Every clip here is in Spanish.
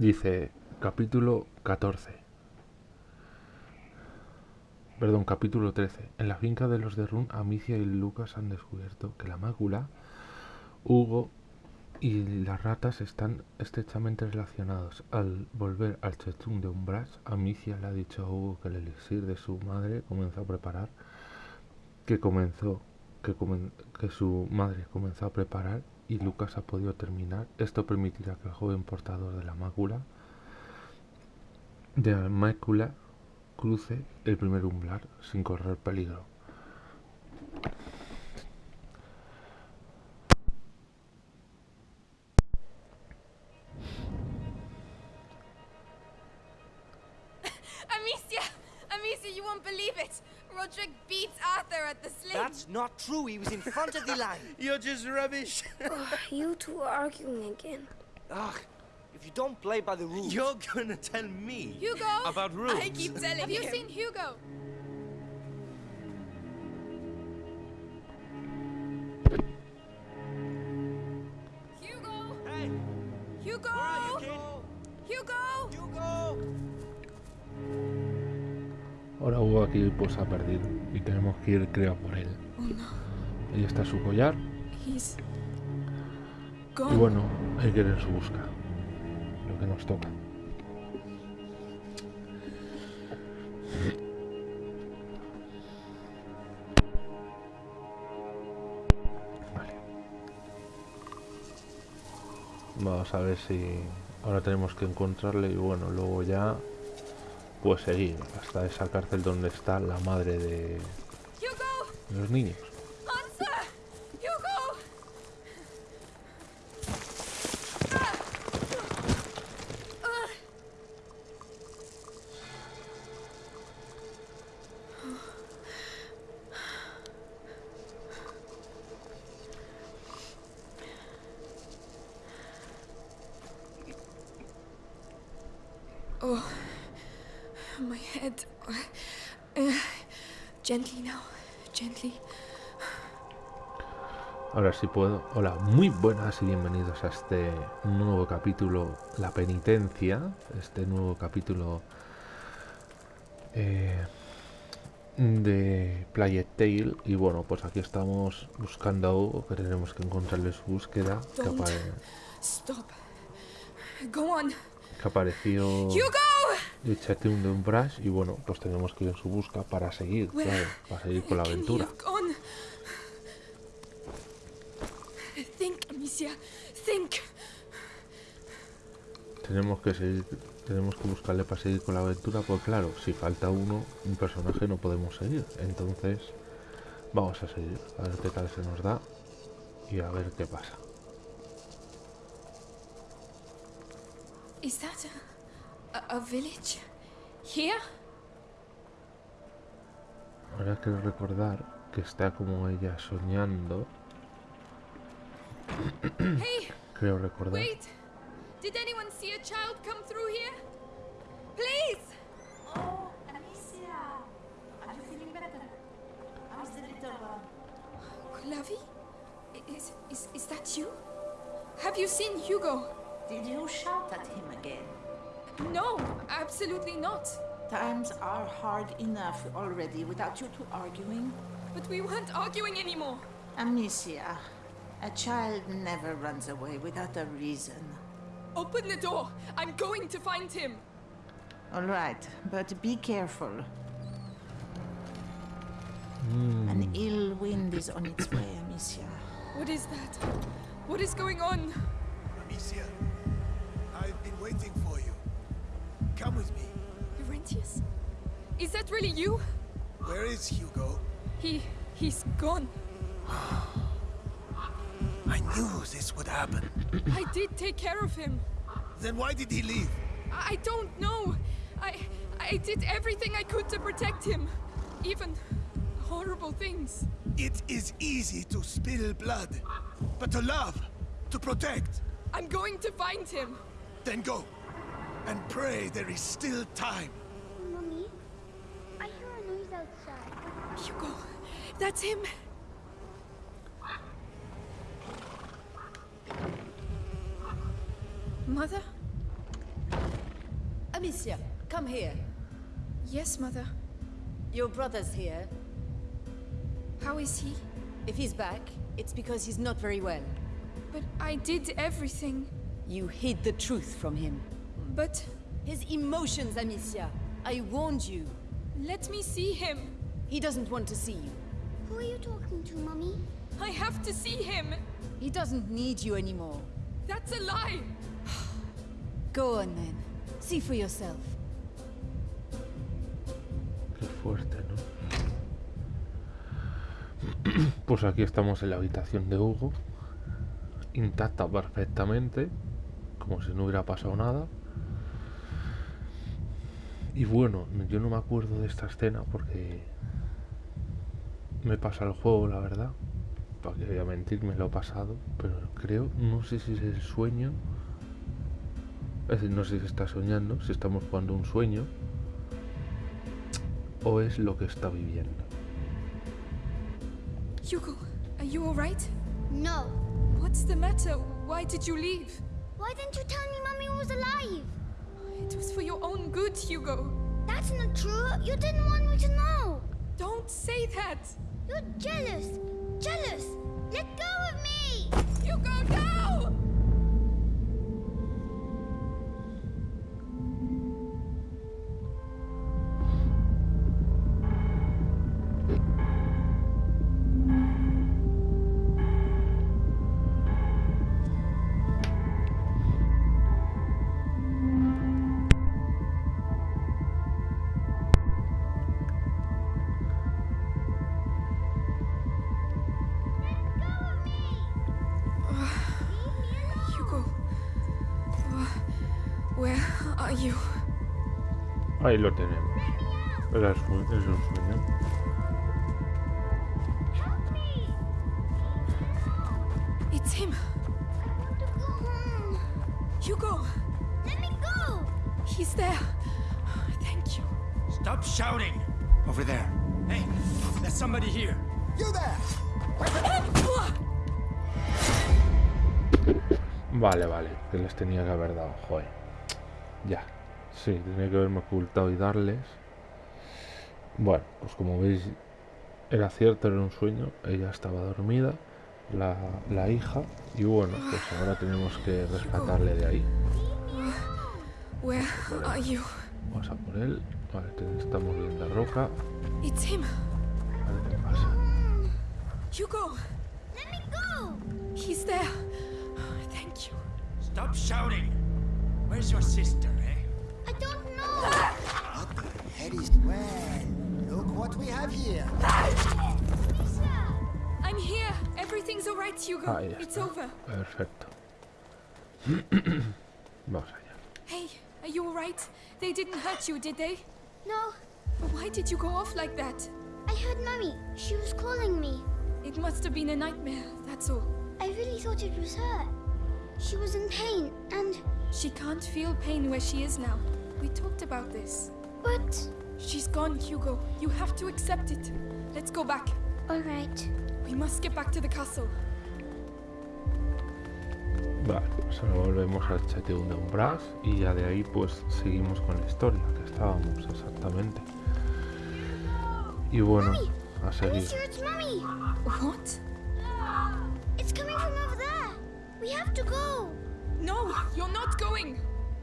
Dice, capítulo 14. Perdón, capítulo 13. En la finca de los de Run, Amicia y Lucas han descubierto que la mácula, Hugo y las ratas están estrechamente relacionados. Al volver al Chetum de Umbras, Amicia le ha dicho a Hugo que el elixir de su madre comenzó a preparar, que comenzó, que, que su madre comenzó a preparar y Lucas ha podido terminar. Esto permitirá que el joven portador de la mácula, de la mácula, cruce el primer umbral sin correr peligro. Amicia! Amicia, you won't believe it! Roderick beats Arthur at the sling! That's not true. He was in front of the line. You're just rubbish. oh, you two are arguing again. Ugh. If you don't play by the rules... You're gonna tell me Hugo! about rules. I keep telling you. Have you seen Hugo? Hugo! Hey! Hugo! Where are you, kid? Hugo! Hugo! Ahora Hugo aquí pues ha perdido y tenemos que ir creo por él. Oh. Ahí está su collar. Y bueno, hay que ir en su busca. Lo que nos toca. Vale. Vamos a ver si ahora tenemos que encontrarle y bueno, luego ya pues seguir hasta esa cárcel donde está la madre de los niños. Oh, my head. Uh, gently now, gently. Ahora sí puedo. Hola, muy buenas y bienvenidos a este nuevo capítulo, La Penitencia. Este nuevo capítulo eh, de Plague Tale. Y bueno, pues aquí estamos buscando a Hugo, que tenemos que encontrarle su búsqueda. Que, apare- apareció Hugo! De Chateau de Umbras. Y bueno, pues tenemos que ir en su busca para seguir, claro, para seguir con la aventura. Tenemos que seguir, tenemos que buscarle para seguir con la aventura, porque claro, si falta uno, un personaje no podemos seguir. Entonces, vamos a seguir, a ver qué tal se nos da y a ver qué pasa. Is that a, village? Here? Ahora quiero recordar que está como ella soñando. Hey, Creo recordar. wait. Did anyone see a child come through here? Please! Oh, Amicia! Are you feeling better? How's the little one? Clavi? Is, is, is that you? Have you seen Hugo? Did you shout at him again? No, absolutely not. Times are hard enough already without you two arguing. But we weren't arguing anymore. Amicia, a child never runs away without a reason. Open the door. I'm going to find him. All right, but be careful. Mm, An ill wind is on its way, Amicia. What is that? What is going on? Amicia, that really you? Where is Hugo? He. he's gone. I knew this would happen. I did take care of him. Then why did he leave? I I don't know. I. I did everything I could to protect him. Even horrible things. It is easy to spill blood, but to love, to protect, I'm going to find him. then go. And pray there is still time. Hugo, that's him. Mother? Amicia, come here. Yes, Mother. Your brother's here. How is he? If he's back, it's because he's not very well. But I did everything. You hid the truth from him. But His emotions, Amicia. I warned you. let me see him. He doesn't want to see you. Who are you talking to, Mummy? I have to see him. He doesn't need you anymore. That's a lie. Go on then. See for yourself. Qué fuerte, ¿no? Pues aquí estamos en la habitación de Hugo, intacta perfectamente, como si no hubiera pasado nada. Y bueno, yo no me acuerdo de esta escena porque me pasa el juego, la verdad. Para que voy a mentir, me lo he pasado, pero creo, no sé si es el sueño. Es decir, no sé si está soñando, si estamos jugando un sueño o es lo que está viviendo. Hugo, are you alright? No. What's the matter? Why did you leave? Why didn't you tell me Mummy was alive? It was for your own good, Hugo. That's not true. You didn't want me to know. Don't say that. You're jealous. Jealous. Let go of me. Hugo, no! Hugo. Ahí lo tenemos. Era su- es un sueño. Help me. It's him. I want to go home. Hugo, Let me go. he's there. Thank you. Stop shouting! Over there. Hey, there's somebody here. You there! Vale, vale, que les tenía que haber dado, joder. Ya. Sí, tenía que haberme ocultado y darles. Bueno, pues como veis, era cierto, era un sueño. Ella estaba dormida, la, la hija, y bueno, pues ahora tenemos que rescatarle de ahí. Where are you? Vamos a por él. Vale, estamos viendo a Roca. It's him. Ver qué pasa. Hugo, Let me go. he's there. Thank you. Stop shouting! Where's your sister, eh? I don't know. What the head is... Well, look what we have here. I'm here. Everything's alright, Hugo. Ahí It's over. Perfecto. Vamos allá. Hey, are you alright? They didn't hurt you, did they? No. But why did you go off like that? I heard Mummy. She was calling me. It must have been a nightmare, that's all. I really thought it was her. She was in pain, and She can't feel pain where she is now. We talked about this. but She's gone, Hugo. You have to accept it. Let's go back. all right. We must get back to the castle. Vale, pues ahora volvemos al chateo de Umbras y ya de ahí pues seguimos con la historia que estábamos exactamente. Y bueno, a seguir. Alicia, it's Mummy. What? It's coming from over there. We have to go. No, you're not going.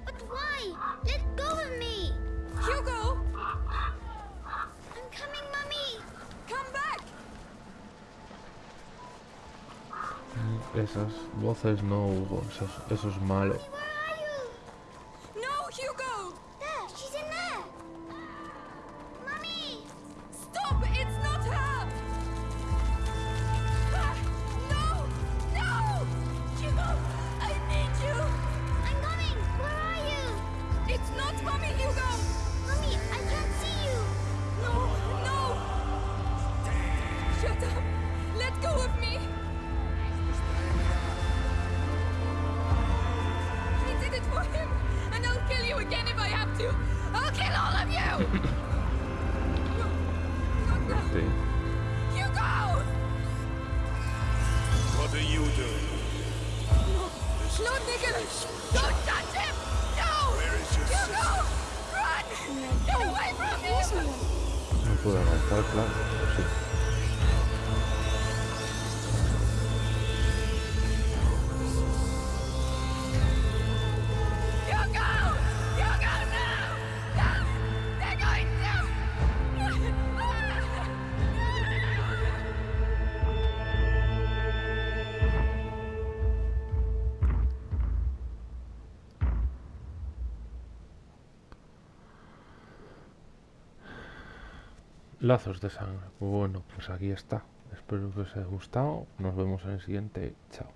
But why? Let go of me. Hugo, I'm coming, Mummy. come back. Esas voces no, Hugo, eso, es- eso es malo. Birthday. Hugo! What are you doing? No, Nicholas! Don't touch him! No! Where is your Hugo! Sister? Run! Get away from me! Lazos de sangre. Bueno, pues aquí está. Espero que os haya gustado. Nos vemos en el siguiente. Chao.